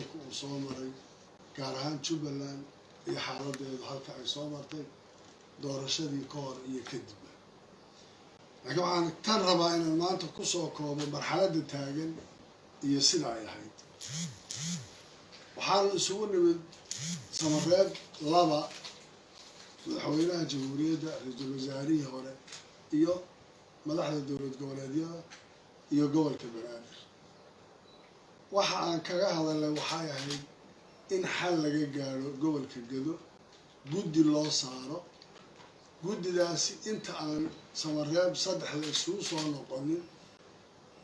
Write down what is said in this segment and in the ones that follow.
waddanku uu soo maray gaar ahaan jubbaland iyo xaaladeedu halka ay soo martay doorashadii ka hor iyo kadibba laakiin waxaan tan rabaa inaan maanta ku soo koobo marxaladda taagan iyo sida ay ahayd. Waxaanu isugu nimid samareeb laba madaxweynaha jamhuuriyadda ra'iisul wasaarihii hore iyo madaxda dowlad goboleedyada iyo gobolka banaadir waxa aan kaga hadalnay waxay ahayd in xal laga gaadho gobolka gado guddi loo saaro. Guddidaasi inta aan samareeb saddexda isugu soo noqonin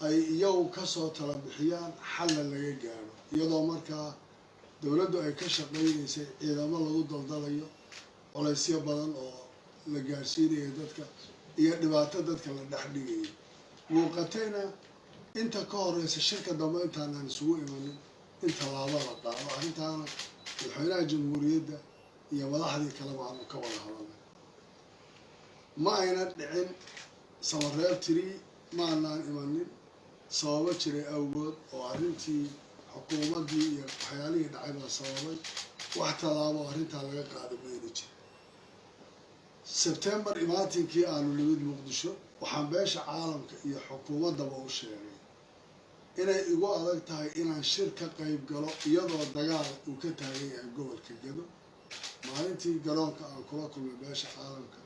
ay iyagu ka soo tala bixiyaan xalna laga gaadho. Iyadoo markaa dowladdu ay ka shaqaynaysay ciidamo lagu daldalayo colaysyo badan oo la gaarsiinayo dadka iyo dhibaato dadka la dhex dhigayo muuqatayna inta ka horeysa shirka dambe intaanaan isugu imanin in tallaabo la qaado arrintaana madaxweynaha jamhuuriyadda iyo madaxdii kaleba aanu ka wada hadalnay ma ayna dhicin samareeb tiri ma anaan imanin sababo jiray awgood oo arrintii xukuumaddii iyo waxyaalihii dhacay baa sababay wax tallaabo arrintaa laga qaada mayna jira sebtembar imaatinkii aanu nimid muqdisho waxaan beesha caalamka iyo xukuumaddaba u sheegay inay igu adag tahay inaan shir ka qayb galo iyadoo dagaal uu ka taagan yahay gobolka gado. Maalintii garoonka aan kula kulmay beesha caalamka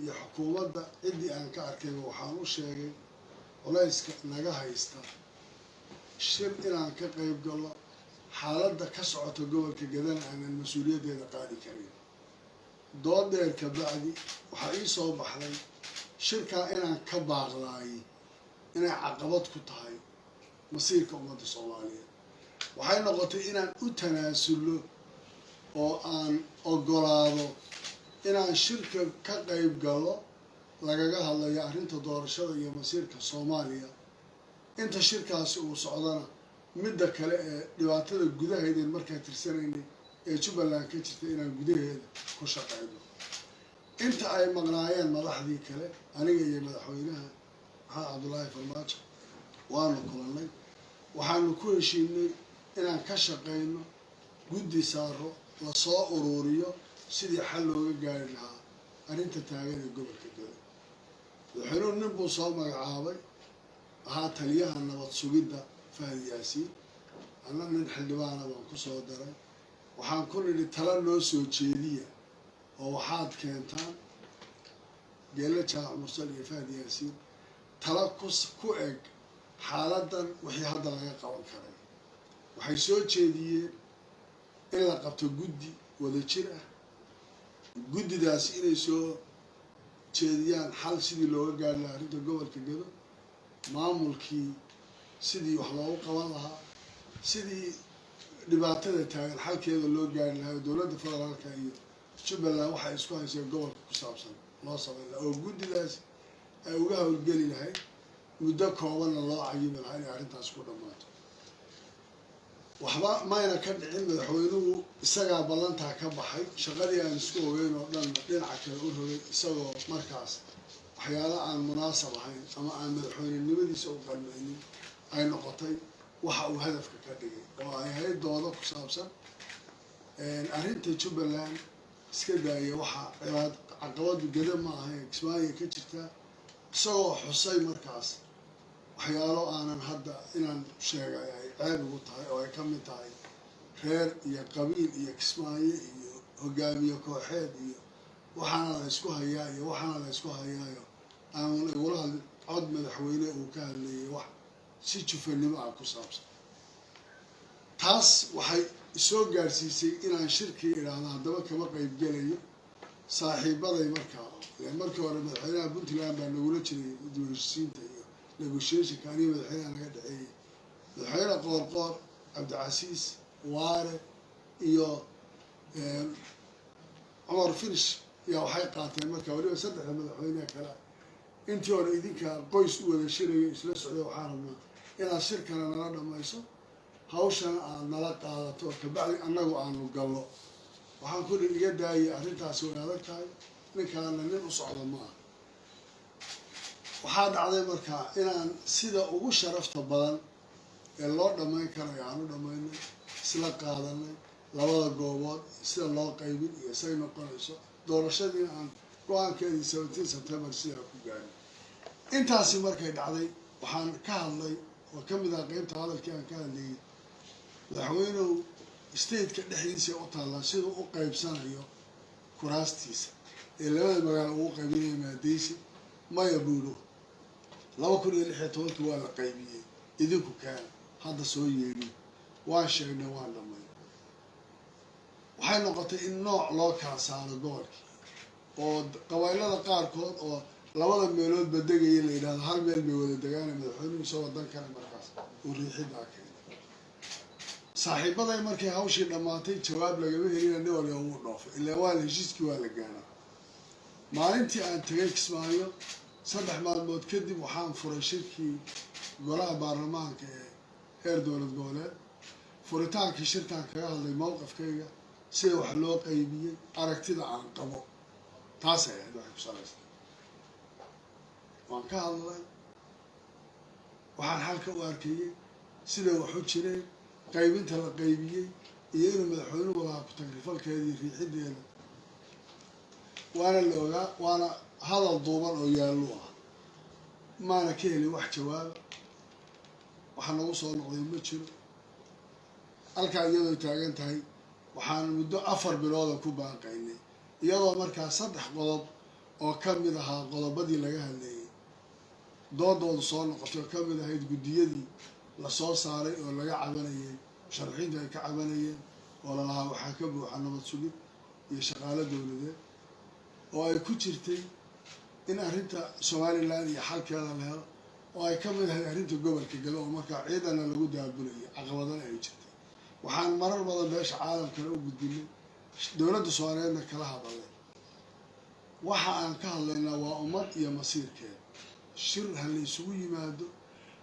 iyo xukuumadda ciddii aan ka arkayba waxaan u sheegay culayska naga haysta shir inaan ka qayb galo xaaladda ka socota gobolka gadana aanan mas'uuliyaddeeda qaadi karin. Dood dheer ka bacdi waxaa ii soo baxday shirkaa inaan ka baaqlaayay inay caqabad ku tahay masiirka ummadda soomaaliyeed. Waxay noqotay inaan u tanaasullo oo aan ogolaado inaan shirka ka qayb galo lagaga hadlayo arrinta doorashada iyo masiirka soomaaliya. Inta shirkaasi uu socdana midda kale ee dhibaatada gudaheedeen markaa tirsanaynay ee jubbaland ka jirta inaan gudaheeda ku shaqayno inta ay maqnaayeen madaxdii kale aniga iyo madaxweynaha maxamed cabdullaahi farmaajo waanu kulannay waxaanu ku heshiinay inaan ka shaqayno guddi saaro la soo uruuriyo sidii xal looga gaari lahaa arrinta taagan ee gobolka gado madaxweynuhu nin buu soo magacaabay ahaa taliyaha nabad sugidda fahad yaasiin. Anna nin xildhibaana baan ku soo daray. Waxaan ku nidhi tala noo soo jeediya oo waxaad keentaan geelle jaac mursal iyo fahad yaasiin. Tala ku eg xaaladan wixii hadda laga qaban karay. Waxay soo jeediyeen in la qabto guddi wada jir ah. Guddidaasi inay soo jeediyaan xal sidii looga gaari lahaa arrinta gobolka gado maamulkii sidii wax loogu qaban lahaa sidii dhibaatada taagan xalkeeda loo gaari lahaa dowladda federaalka iyo jubbaland waxay isku hayseen gobolka ku saabsan loo samayn lahaa oo guddidaas ay uga howlgeli lahayd muddo koobanna loo cayimi lahaa inay arrintaas ku dhammaato waxba mayna ka dhicin madaxweynuhu isagaa ballantaa ka baxay. Shaqadii aan isku ogeyn oo dhanna dhinaca kale u rogay isagoo markaas waxyaala aan munaasab ahayn ama aan madaxweynenimadiisa u qalmaynin ay noqotay waxa uu hadafka ka dhigay. Oo ay ahayd doodo ku saabsan arrinta jubbaland iska daaya waxaa cibaad caqabadu gada ma ahayn. Kismaayo ka jirtaa isagoo xusay markaas waxyaalo aanan hadda inaan sheegay ay ceeb ugu tahay oo ay ka mid tahay reer iyo qabiil iyo kismaayo iyo hogaamiye kooxeed iyo waxaana la ysku hayaa iyo waxaana la ysku hayaayo. Aanan igula hadlin cod madaxweyne uu ka hadleeyay wax si jufanimo ah ku saabsan. Taas waxay isoo gaarsiisay inaan shirkii idhaahdo haddaba kama qayb gelayo. Saaxiibaday markaa markii hore madaxweynaha puntland baa nagula jiray dibheshiisiinta iyo negotiationka aniga madaxweynaha naga dhexeeyay madaxweyne qoorqoor cabdicasiis waare iyo cumar finish yaa waxay qaateen markaa waliba saddexda madaxweyneha kale. Intii hore idinka qoys u wada shirayo isla socday waxaa rabnaa inaad shirkana nala dhamayso. Hawshana aad nala qaadato kabacdi annagu aanu gallo waxaan ku dhi iga daayay arrintaasi way tahay. Ninkaana nin u socda ma ah waxaa dhacday markaa inaan sida ugu sharafta badan ee loo dhammayn karayo aan u dhammaynay isla qaadanay labada goobood sida loo qaybin iyo say noqonayso doorashadiina aan go'aankeedii seventeen september sidaa ku gaarin intaasi markay dhacday waxaan ka hadlay oo ka mid ah qeybta hadalkii aan ka hadlayay madaxweynuhu stateka dhexdiisa u taallaa siduu u qaybsanayo kuraastiisa ee labada magaalo ugu qaybinaya maadeysi maya buulo laba kun iyo lix iyo tobankii waa la qaybiyey. Idinku kaana hadda soo yeedhin waan sheegnay waan dhamay waxay noqotay in nooc loo kala saaro gobolkii oo qabaylada qaarkood oo labada meeloodba degaya la yidhahdo hal meel bay wada degaana madaxweynuhu isagoo dan kale markaas uu riixidaa keenay. Saaxiibaday markay hawshii dhammaatay jawaab lagama helina nin waliba wuu dhoofay ilaa waa heshiiskii waa la gaanaa maalintii aan tegay kismaayo saddex maalmood kadib waxaan furay shirkii golaha baarlamaanka ee heer dowlad goboleed furitaankii shirkaan kaga hadlay mowqafkayga sida wax loo qaybiyey aragtida aan qabo. Taasay ahayd waxay ku salaysa waan ka hadlay waxaan halka u arkayey siday wax u jireen qaybinta la qaybiyey iyo inuu madaxweynuhu lahaa ku-tagrifalkeeda iyo riixideeda waana la ogaa waana hadal duuban oo yaallu ah. Maana ka helin wax jawaaba waxa nagu soo noqday ma jiro. Halkaa iyadoo taagan tahay waxaan muddo afar bilooda ku baaqaynay. Iyadoo markaa saddex qodob oo ka mid ahaa qodobadii laga hadleeyey doodoodu soo noqotay oo ka mid ahayd guddiyadii la soo saaray oo laga cabanayay musharaxiintu ay ka cabanayeen oo lalahaa waxaa ka buuxa nabad sugid iyo shaqaalo dowladeed oo ay ku jirtay in arrinta somalilan iyo xalkeeda la helo oo ay ka mid ahayd arrinta gobolka gado oo markaa ciidana lagu daabulayo caqabadana ay jirtay. Waxaan marar badan beesha caalamkana u gudbinay dowladda soomaaliyeedna kala hadalay. Waxa aan ka hadlaynaa waa ummad iyo masiirkeeda shir ha la isugu yimaado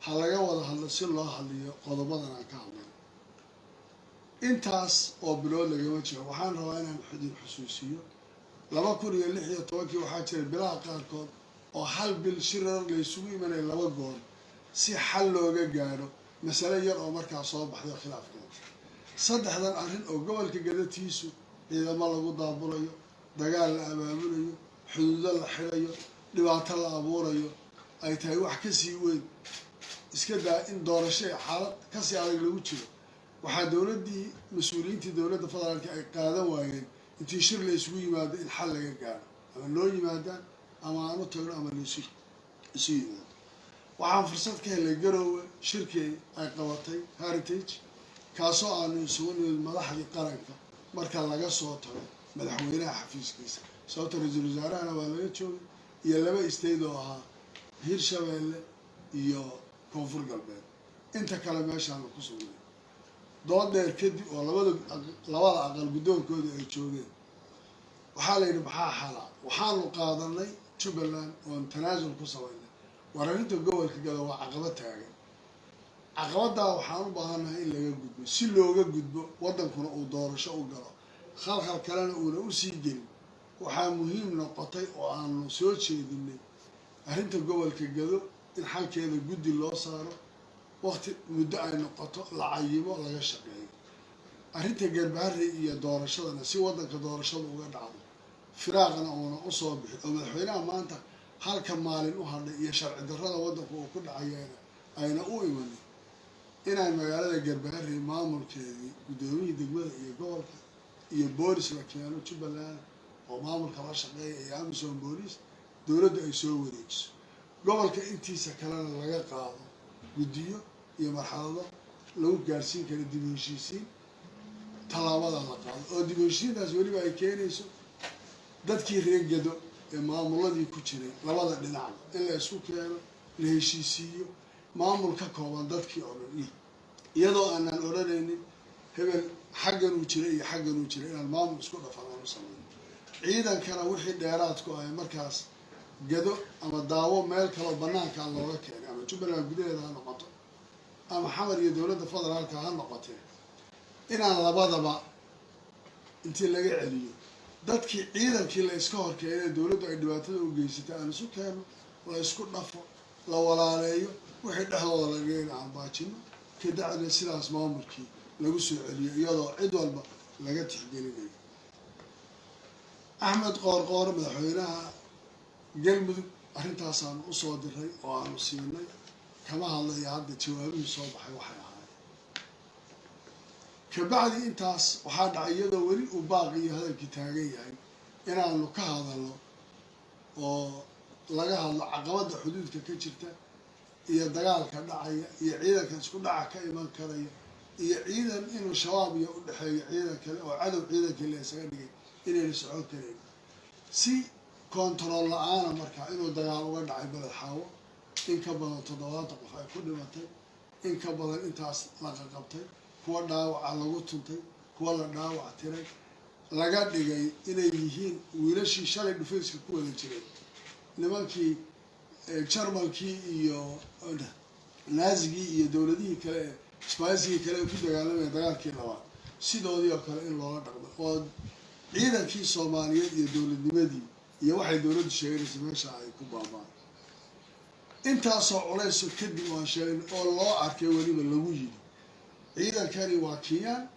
ha laga wada hadlo si loo hadliyo qodobadan aan ka hadlayno intaas oo bilood lagama jiro waxaan rabaa inaan idin xusuusiyo laba kun iyo lix iyo tobankii waxaa jiray bilaha qaarkood oo hal bil shirar la isugu imanaya laba goor si xal looga gaadho masale yar oo markaa soo baxday khilaafkeeda saddexdan arrin oo gobolka gadatiisu ciidamo lagu daabulayo dagaal la abaabulayo xuduudo la xidayo dhibaato la abuurayo ay tahay wax ka sii weyn iska daa in doorasho ee xaalad ka sii adag lagu jiro. Waxaa dowladdii mas'uuliyiintii dowladda federaalka ay qaadan waayeen intii shir la isugu yimaado in xal laga gaaro ama loo yimaadaan ama aan u tagno ama laisu isu yimaado. Waxaan fursad ka helay garoowe shirkii ay qabatay heritage kaasoo aanu isugu nimid madaxdii qaranka marka laga soo tago madaxweynaha xafiiskiisa. Sababta ra'iisul wasaarahana waa laga joogay iyo laba isteyd oo ahaa hirshabeelle iyo koonfur galbeed. Inta kale meeshaanu ku sugnay dood dheer kadib oo labada labada aqal guddoonkooda ay joogeen. Waxaa la yidhi maxaa xala? Waxaanu qaadanay jubbaland oon tanaasul ku samaynay war arrinta gobolka gado waa caqaba taagan. Caqabaddaa waxaan u baahannahay in laga gudbo. Si looga gudbo waddankuna uu doorasho u galo. Khalkhal kalena uuna u sii gelin. Waxaa muhiim noqotay oo aanu soo jeedinay arrinta gobolka gado in xalkeeda guddi loo saaro waqti muddo ay noqoto la cayimo laga shaqeeyo. Arrinta garbaharey iyo doorashadana si waddanka doorashada uga dhacdo firaaqna uuna u soo bixin oo madaxweynaha maanta halka maalin u hadhay iyo sharci darrada waddanku uu ku dhacayeena ayna u imanin inay magaalada garbaharey maamulkeedii guddoomiyii degmada iyo gobolka iyo boolis la keeno jubbaland oo maamulka la shaqeeya iyo amisom boolis dowladdu ay soo wareejiso. Gobolka intiisa kalena laga qaado guddiyo iyo marxalado lagu gaarsiin kara dib u heshiisiin tallaabada la qaado. Oo dib u heshiisiintaas weliba ay keenayso dadkii reer gado ee maamuladii ku jiray labada dhinacba in la isku keeno la heshiisiiyo maamul ka kooban dadkii oo dhan iyadoo aanaan odhanaynin hebel xaggan uu jira iyo xaggan uu jira inaan maamul isku dhafan aan u samayno ciidankana wixii dheeraadku ahay markaas gado ama daawo meel kaleo banaankaa looga keenay ama jubbaland gudaheeda ha noqoto ama xamar iyo dowladda federaalka ha noqotee inaan labadaba intii laga celiyo. Dadkii ciidankii la iska horkeenay dowladdu ay dhibaatada u geysatay aan isu keeno la isku dhafo la walaaleeyo wixii dhexdooda lagaga aan baajino kadacdina sidaas maamulkii lagu soo celiyo iyadoo cid walba laga tixgelinayo. Axmed qoorqoor madaxweynaha galmudug arrintaasaan u soo diray oo aanu siinay kama hadlaya hadda jawaabihii soo baxay waxay ahayd. Kabacdi intaas waxaa dhacay iyadoo weli uu baaqi iyo hadalkii taagan yahay inaanu ka hadalno oo laga hadlo caqabadda xuduudka ka jirta iyo dagaalka dhacaya iyo ciidanka isku dhaca ka iman karaya iyo ciidan inuu shabaab iyo udhexeeyo ciidan kale oo cadow ciidankii la isaga dhigay inayna socon karayn si kontarool la'aana markaa inuu dagaal uga dhacay xaawo in ka badan toddobaatan qof ay ku dhimatay. In ka badan intaas la qaqabtay kuwa dhaawaca lagu tuntay kuwa la dhaawac tiray laga dhigay inay yihiin wiilashii shalay dhufayska ku wada jiray. Nimankii jarmalkii iyo naazigii iyo dowladihii kale ee sbaisigii kale ee ku dagaalamaya dagaalkii labaad. Sidoodii oo kale in loola dhaqmo. Oo ciidankii soomaaliyeed iyo dowladnimadii iyo waxay dowladdu sheeganaysa meesha ay ku baabaan intaasoo culayso kadib waan sheegay oo loo arkay weliba lagu yidhi. Ciidankani waa kinyaan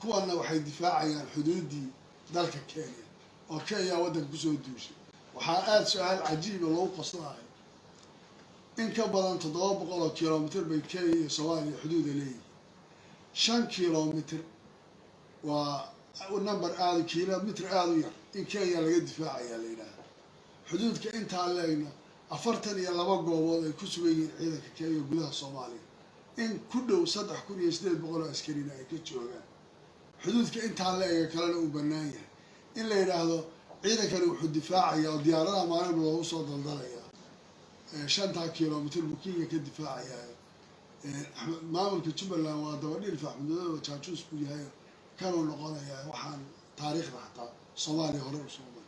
kuwana waxay difaacayaan xuduudii dalka kenya oo kenya waddanka ku soo duushay. Waxaa aada su'aal cajiiba lagu qoslahay in ka badan toddoba boqol oo kilomitr bay kenya iyo soomaaliya xuduuda leeyihiin shan kilomitr waa number aada kilomitr aada u yar in kenya laga difaacayaa la yidhaaha xuduudka intaa leegna afartan iyo laba goobood ay ku sugan yihiin ciidanka kenya gudaha soomaaliya. In ku dhow saddex kun iyo siddeed boqol oo askarina ay ka joogaan. Xuduudka intaa la-ega kalena uu bannaan yahay. In la yidhaahdo ciidankani wuxuu difaacaya oo diyaaradaha maalinba loogu soo daldalayaa shantaa kilomitr buu kenya ka difaacayaa maamulka jubbaland waa dabadhilfa axmedmadooda jaajuus buu yahay kanuu noqonayaa waxaan taariikhda xataa soomaaliya hore u soo maray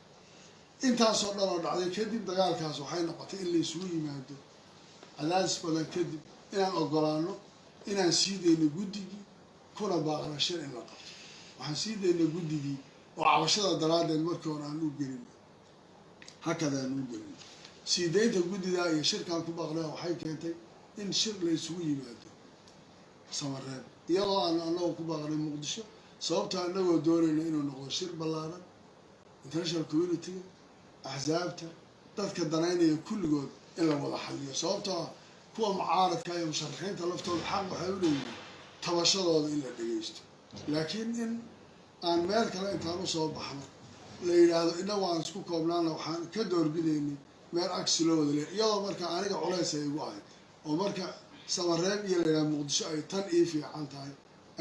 intaasoo dhan oo dhacday kadib dagaalkaas waxay noqotay in la isugu yimaado cadaadis badan kadib inaan ogolaano inaan sii dayno guddigii kuna baaqna shir in la qabto. Waxaan sii dayna guddigii oo cabashada daraaddeed markii hore aan u gelin. Hakada aan u gelin. Sii daynta guddidaa iyo shirkaan ku baaqnaa waxay keentay in shir la isugu yimaado. Samareeb iyadoo aan anagoo ku baaqnay muqdisho sababta anagoo doonayna inuu noqdo shir ballaaran international communitiga axsaabta dadka danaynaya kulligood in la wada xaliyo. Sababtoo kuwa mucaaradka iyo musharaxiinta laftooda xaq waxay u leeyihiin tabashadooda in la dhegeysto laakiin in aan meel kale intaan u soo baxno la yidhaahdo inagu aan isku koobnaana waxaan ka doorbidaynay meel agsi loo wada leey iyadoo marka aniga culays ay igu ahayd oo marka samareeb iyo la yidhahdo muqdisho ay tan ii fiican tahay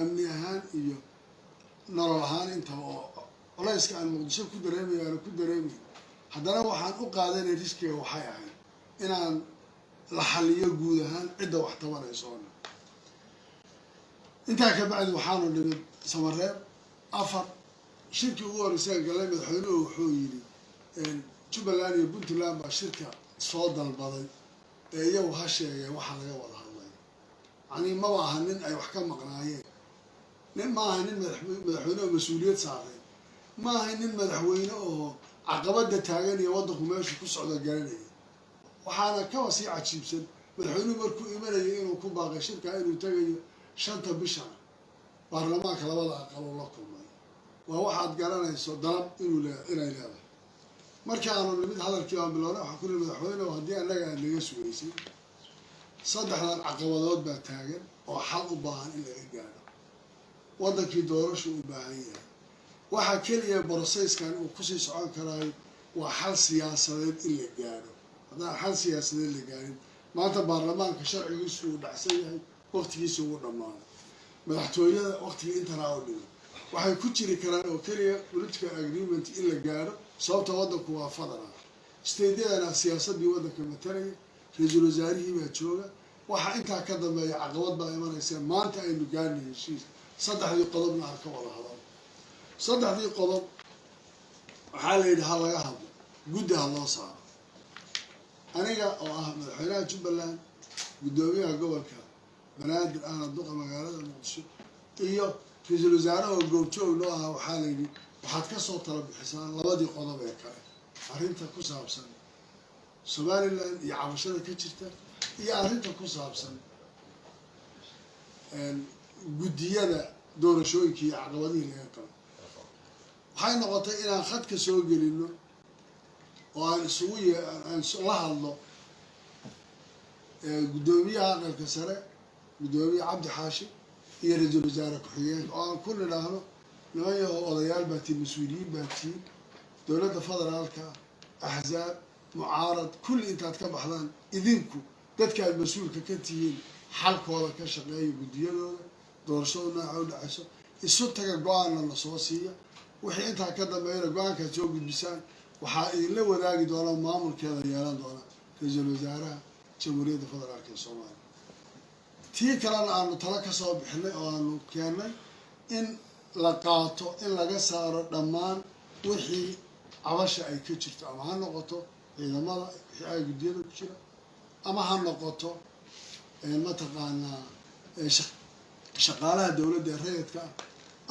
amni ahaan iyo nolol ahaan intaba oo culayska aan muqdisho ku dareemay aana ku dareemay haddana waxaan u qaadanay riskiga waxay ahayd inaan la xaliyo guud ahaan cidda wax tabanaysoona intaa ka bacdi waxaanu nimid samareeb afar shirkii ugu horreysaan galay madaxweynuhu wuxuu yidhi jubbaland iyo puntland baa shirka soo dalbaday. Ee iyagu ha sheegeen waxaa laga wada hadlay. Yacnii maba aha nin ay wax ka maqnaayeen. Nin ma aha nin madaxweyne oo mas'uuliyad saaray. Ma aha nin madaxweyne oo caqabada taagan iyo waddanku meeshu ku socdo garanaya. Waxaana kaba sii cajiibsan madaxweynuhu markuu imanayo inuu ku baaqay shirkaa inuu tegayo shanta bishan. Baarlamaanka labada aqaloo la kulmay. Waa waxaad garanayso dalab inuu inay leedahay. Markii aanu nimid hadalkii aan bilownay waxaa ku nihi madaxweynehu haddii annaga aad naga sugaysay saddexdan caqabadood baa taagan oo xal u baahan in laga gaadho waddankii doorashu u baahan yahay waxaa keliya boroseyskan uu ku sii socon karaayo waa xal siyaasadeed in la gaadho haddaan xal siyaasadeed la gaadhin maanta baarlamaanka sharcigiisu uu dhacsan yahay waqtigiisa ugu dhammaaday madaxtooyada waqtiga intanaa oo dhiman waxay ku jiri karaan oo keliya political agreement in la gaadho sababta waddanku waa fadana stadeyadana siyaasadii waddanka matalaya ra'iisul wasaarihii baa jooga. Waxaa intaa ka dambeeya caqabad baa imanaysa. Maanta aynu gaarnay heshiis. Saddexdii qodobna aan ka wada hadal saddexdii qodob waxaa la yidhi ha laga hadlo guddi ha loo saaro. Aniga oo ah madaxweynaha jubbaland guddoomiyaha gobolka banaadir ahna duqa magaalada muqdisho iyo ra'iisul wasaaraha goobjoog noo ahaa waxaa la yidhi waxaad ka soo tala labadii qodob ee kale arrinta ku saabsan somalilan iyo cabashada ka jirta iyo arrinta ku saabsan guddiyada doorashooyinkii iyo caqabadihii laga qabo waxay noqotay inaan khadka soo gelino oo aan isugu aan la hadlo guddoomiyaha aqalka sare guddoomiye cabdi xaashi iyo ra'iisul wasaare ku-xigeenka oo aan ku nidhaahno niman odayaal baa tihin mas'uuliyiin baa tihin dowladda federaalka axzaab mucaarad kulli intaad ka baxdaan idinku dadkaad mas'uulka ka tihiin xalkooda ka shaqeeya guddiyadooda doorashada nooca u dhacayso isu taga go'aanna la soo siiya wixii intaa ka dambeeyana go'aankaad soo gudbisaan waxaa idinla wadaagi doona maamulkeeda yeelan doona ra'iisul wasaaraha jamhuuriyadda federaalka ee soomaaliya. Tii kalena aanu talo ka soo bixinay oo aanu keennay in la qaato in laga saaro dhammaan wixii cabasha ay ka jirto ama ha noqoto ciidamada wixii ay guddiyada ku jira ama ha noqoto mataqaanaa shaqaalaha dowladda ee rayidka ah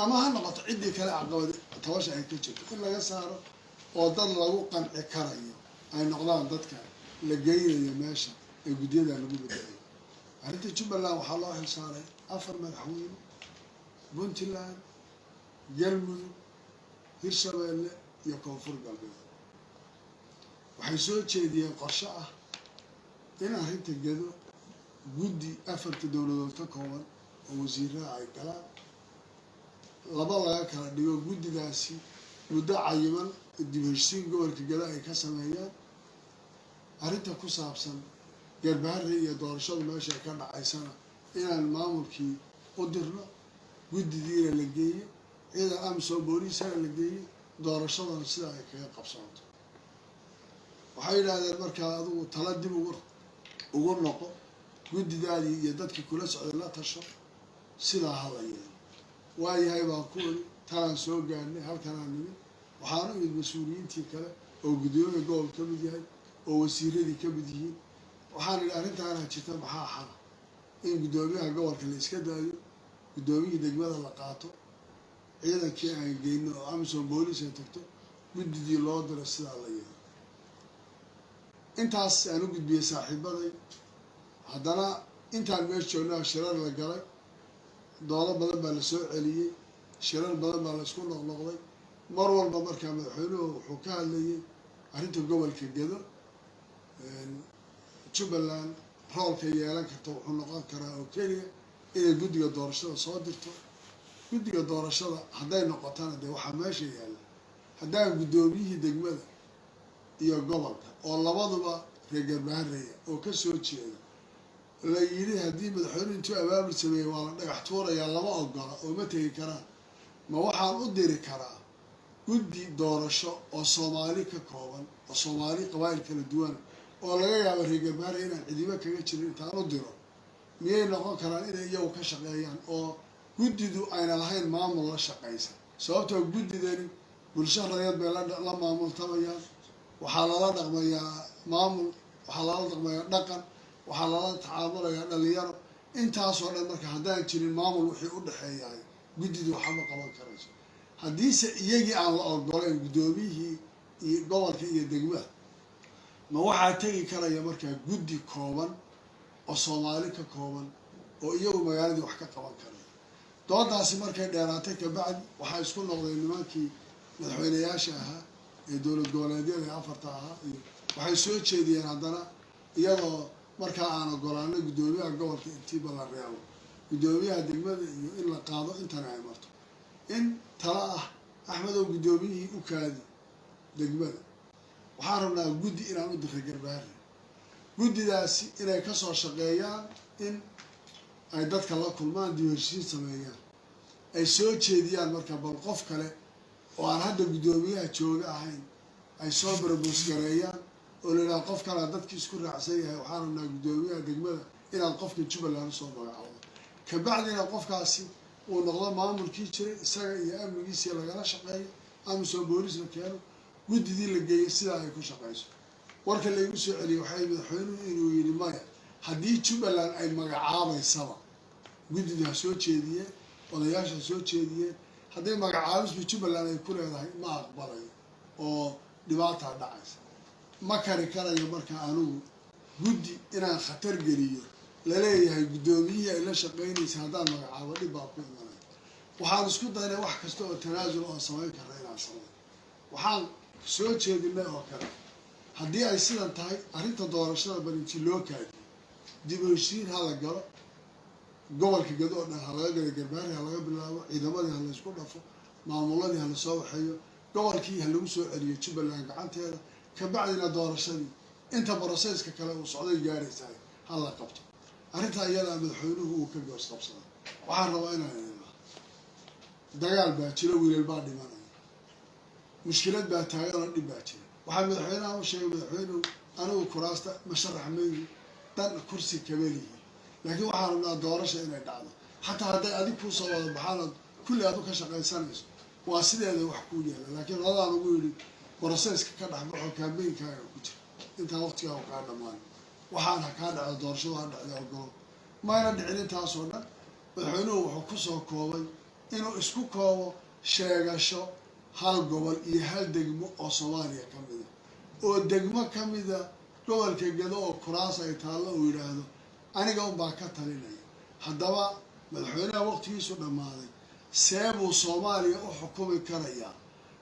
ama ha noqoto ciddii kale caqabad tabasha ay ka jirto. In laga saaro oo dad lagu qanci karayo ay noqdaan dadka la geynayo meesha ee guddiyada lagu bedelayo arrinta jubbaland waxaa loo xilsaaray afar madaxweyne puntland galmudug hirshabeelle iyo koonfur galbeed. Waxay soo jeediyeen qorshe ah in arrinta gedo guddi afarta dowladood ka kooban oo wasiiraha ay galaan laba laga kala dhigo guddidaasi muddo cayiman dib heshsiin gobolka gado ay ka sameeyaan. Arrinta ku saabsan garbaharre iyo doorashadu meesha ka dhacaysana inaan maamulkii u dirno guddidiina la geeyo ciidan amisom booliisana la geeyo doorashadana sidaa ay kaga qabsoonto. Waxay yidhaahdeen markaa adugu tala dib ugu ugu noqo guddidaadii iyo dadkii kula socday la tasho sidaa hala yeelo waayahay baan ku weli talaan soo gaarnay halkanaa nimid waxaanu imid mas'uuliyiintii kale oo guddoomiya gobol ka mid yahay oo wasiiradii ka mid yihiin waxaan idhi arrintaanaa jirta maxaa xala in guddoomiyaha gobolka la iska daayo guddoomiyihii degmada la qaato ciidankii aan geyno oo amisom booliis ay tagto guddidii loo diro sidaa la yeelo intaas aan u gudbiyey saaxiibaday haddana intaan meesha joognaa shirar la galay doodo badan baa la soo celiyey shirar badan baa la isku noqnoqday. Mar walba markaa madaxweynuhu wuxuu ka hadlayay arrinta gobolka gedo jubbaland roolka yeelan karta wuxuu noqon karaa oo keliya inay guddiga doorashada soo dirto. Guddiga doorashada hadday noqotana dee waxaa meesha yaalla. Haddaan guddoomiyihii degmada iyo gobolka oo labaduba reer garbahareya oo ka soo jeeda la yidhi haddii madaxweynuhu intuu abaabul sameeyey waa la dhagax tuurayaa lama ogola oo ma tegi karaan ma waxaan u diri karaa guddi doorasho oo soomaali ka kooban oo soomaali qabaa'il kala duwan oo laga yaabo reer garbaare inaan cidibo kaga jirin intaan u diro. Miyay noqon karaan inay iyagu ka shaqeeyaan oo guddidu ayna lahayn maamul la shaqaysa sababtoo guddidani bulsho rayad bay la maamultamayaan waxaa lala dhaqmayaa maamul waxaa lala dhaqmayaa dhaqan waxaa lala tacaamulayaa dhalinyaro. Intaasoo dhan marka haddaan jirin maamul wixii u dhexeeyahay. Guddidu waxama qaban karayso. Haddiise iyagii aan la ogolayn guddoomiyihii iyo gobolka iyo degmada ma waxaa tegi karaya markaa guddi kooban oo soomaali ka kooban oo iyagu magaaladii wax ka qaban karaya. Doodaasi markay dheeraatay kabacdi waxaa isku noqday nimankii madaxweyneyaasha ahaa ee dowlad goboleedyada ee afarta ahaa. Iyo waxay soo jeediyeen haddana iyadoo markaa aan ogolaanay guddoomiyaha gobolka intiiba la reebo guddoomiyaha degmada iyo in la qaado intana ay marto. In tala ah axmedow guddoomiyihii u kaadi degmada. Waxaan rabnaa guddi inaan u diray garbaare guddidaasi inay ka soo shaqeeyaan in ay dadka la kulmaan dib heshiin sameeyaan. Ay soo jeediyaan marka bal qof kale oo aan hadda guddoomiyaha jooga ahayn ay soo barbuus gareeyaan oo la yidhaha qof kalea dadkii isku raacsan yahay waxaan rabnaa guddoomiyaha degmada inaad qofka jubbaland u soo magacawdo kabacdina qofkaasi uu noqdo maamulkii jiray isaga iyo amnigiisii lagala shaqeeyo amisom booliis la keeno guddidii la geeyay sidaa ay ku shaqeyso. Warka laygu soo celiyay waxay madaxweynuhu inuu yidhi maya haddii jubbaland ay magacaabaysaba guddida ha soo jeediyeen odayaasha ha soo jeediyeen haddii magacaabisba jubbaland ay ku leedahay ma aqbalayo oo dhibaataa dhacaysa ma kari karayo marka anigu guddi inaan khatar geliyo. Laleeyahay guddoomiyihii ay la shaqeynaysa haddaan magacaabo dhib baa ku imanaya waxaan isku daynay wax kasta oo tanaasul oon samayn karna inaan samayn waxaan soo jeedinay oo kale. Haddii ay sidan tahay arrinta doorashada barinti loo kaadiyo dib heshiin ha la galo. Gobolka gado oo dhan ha laga galo garbaari ha laga bilaabo ciidamadii ha laysku dhafo maamuladii ha la soo waxeeyo gobolkii ha lagu soo celiyo jubbaland gacanteeda kabacdina doorashadii inta broseyska kale uu socday gaaraysahay ha la qabto. Arrintaa iyadaa madaxweynuhu uu ka goos qabsaday waxaan rabaa inaan idinaa dagaal baa jiro wiilal baa dhimanaya. Mushkilad baa taagan oo dhib baa jira. Waxaa madaxweynaha u sheegay madaxweynuhu anigu kuraasta masharax maygi dan kursi kabelihi laakiin waxaan rabnaa doorasha inay dhacdo. Xataa hadday adig kuu soo wada baxaanood kulli aad u ka shaqaysanayso waa sideeda wax kuu yeela laakiin radaan ugu yidhi broseyska ka dhexbaxo kaambeynkaaga ku jira intaa waqtigaa kaa dhammaan. Waxaan ha kaa dhacdo doorashadu ha dhacda ogolo mayna dhicin intaasoo dhan madaxweynuhu wuxuu ku soo koobay inuu isku koobo sheegasho hal gobol iyo hal degmo oo soomaaliya ka mida oo degmo ka mida gobolka gado oo kuraas ay taallo uu yidhaahdo aniga unbaa ka talinaya. Haddaba madaxweynaha waqtigiisu dhammaaday. See buu soomaaliya u xukumi karayaa.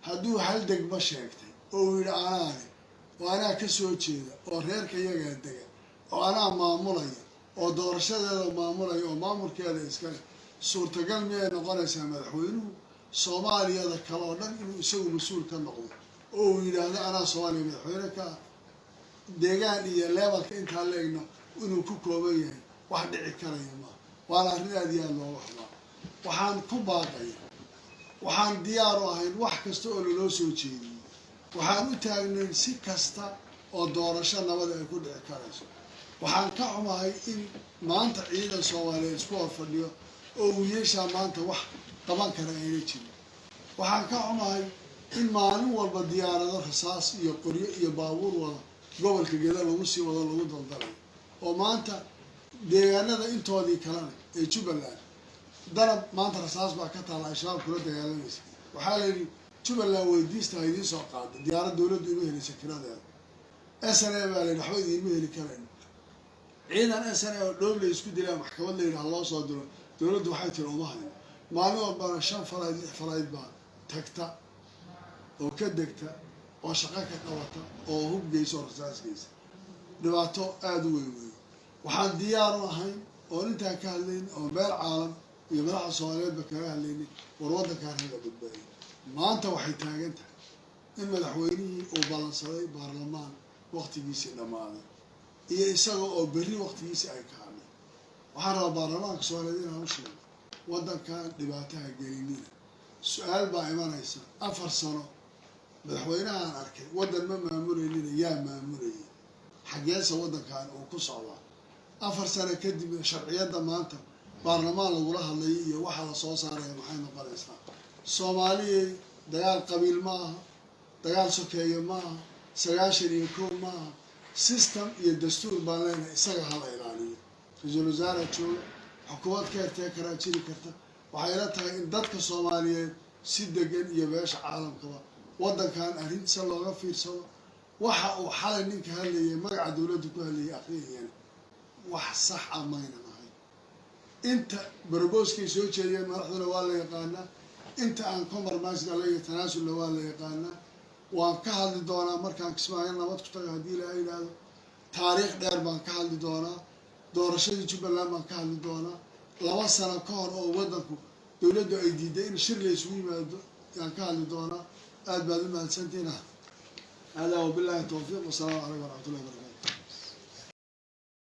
Hadduu hal degmo sheegtay oo uu yidhi anaane oo anaa ka soo jeeda oo reerka iyagaa dega oo anaa maamulaya oo doorashadeeda maamulaya oo maamulkeeda iskale suurtagal miyay noqonaysaa madaxweynuhu soomaaliyada kale oo dhan inuu isagu mas'uul ka noqdo oo uu yidhaahdo anaa soomaaliya madaxweyne ka. Ah deegaan iyo leebalka intaa la egno inuu ku kooban yahay wax dhici karaya maaha waana arrin aad iyo aad looga xubaa waxaan ku baaqaya waxaan diyaar u ahayn wax kasta oo laloo soo jeediyey waxaan u taagnayn si kasta oo doorasho nabada ay ku dhici karayso. Waxaan ka xumahay in maanta ciidan soomaaliyeed isku hor fadhiyo oo wiilashaa maanta wax qaban kara ayna jirin. Waxaan ka xumahay in maalin walba diyaarado rasaas iyo qoryo iyo baabuur wada gobolka geda lagu sii wado lagu daldalayo oo maanta deegaanada intoodii kalena ee jubbaland danab maanta rasaas baa ka taalla al-shabaab kula dagaalamaysa waxaa la yidhi jubbaland weydiista ha idiin soo qaada diyaarad dowladdu ima helaysa kiradeeda s n a baa la yidhi waxba idiinma heli karayn ciidan s n a oo dhoob la isku dilaa maxkamad la yidhi ha loo soo diro. Dowladdu waxay tiri uma hayn maalin walbana shan falayd lix falayd baa tagta oo ka degta oo shaqo ka qabata oo hub geysa oo rasaas geysa dhibaato aada u weyn weyn. Waxaan diyaar u ahayn oon intaan ka hadlaynin oo meel caalam iyo madaxa soomaaliyeedba kaga hadlaynin war waddankaan haga badbaadiy maanta waxay taagan tahay in madaxweynihii uu ballansaday baarlamaan waqtigiisii dhammaaday iyo isaga oo berri waqtigiisii ay ka waxaan rabaa baarlamaanka soomaaliyeed inaan u sheego waddankan dhibaataha gelinina. Su'aal baa imanaysa afar sano. Madaxweynahaan arkay waddan ma maamuleynina yaa maamulayay xaggeesa waddankan uu ku socdaa. Afar sano kadib sharciyadda maanta baarlamaan lagula hadlayo iyo waxa la soo saaraya maxay noqonaysaa soomaaliyay dagaal qabiil ma aha dagaal sokeeye ma aha sagaashan iyo kow ma aha. System iyo dastuur baan leenahay isaga hala ilaaliyo. Ra'iisul wasaara jooga xukuumad ka hertee karaa jiri karta. Waxay la tahay in dadka soomaaliyeed si degan iyo beesha caalamkaba waddankan arrintiisa looga fiirsado waxa uu xalay ninka hadlayay magaca dowladda ku hadlayay akhriyayana wax sax ah maynan ahay inta barobooskay soo jeediyeen madaxduna waa la yaqaanaa inta aan compromisega la tanaasulna waa la yaqaanaa. Waan ka hadli doonaa markaan kismaayo nabad ku taga haddii ilaaha yidhaahdo taariikh dheer baan ka hadli doonaa. Doorashadii jubbaland baan ka hadli doonaa. Laba sano ka hor oo waddanku dowladdu ay diiday in shir la isugu yimaado yaan ka hadli doonaa. Aad baad u mahadsantiina hada wabillahi towfiiq wasalaamu calaykum waraxmatullahi barakatu